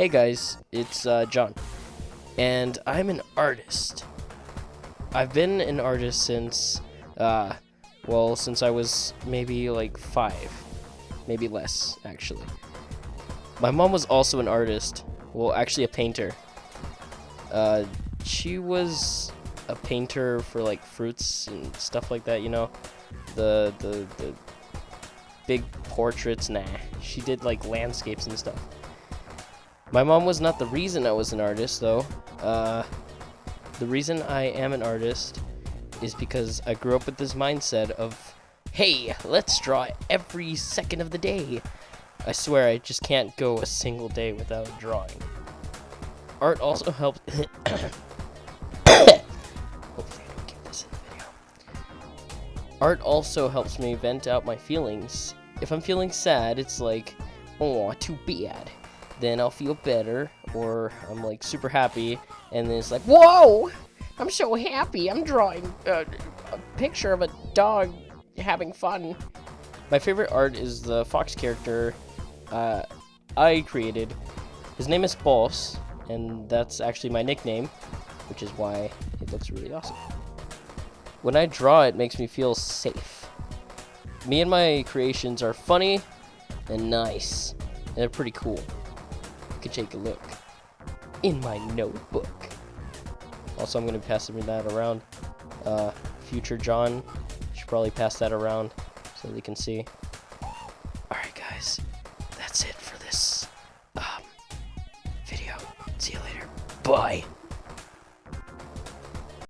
Hey guys, it's uh, John, and I'm an artist. I've been an artist since, uh, well, since I was maybe like five, maybe less, actually. My mom was also an artist, well, actually a painter. Uh, she was a painter for like fruits and stuff like that, you know, the the the big portraits. Nah, she did like landscapes and stuff. My mom was not the reason I was an artist, though. Uh, the reason I am an artist is because I grew up with this mindset of, hey, let's draw every second of the day. I swear I just can't go a single day without drawing. Art also helped. Art also helps me vent out my feelings. If I'm feeling sad, it's like, oh, too bad then I'll feel better, or I'm like super happy, and then it's like, whoa, I'm so happy, I'm drawing a, a picture of a dog having fun. My favorite art is the fox character uh, I created. His name is Boss, and that's actually my nickname, which is why it looks really awesome. When I draw, it makes me feel safe. Me and my creations are funny and nice, and they're pretty cool could take a look in my notebook. Also, I'm going to be passing that around. Uh, future John should probably pass that around so they can see. Alright, guys. That's it for this um, video. See you later. Bye.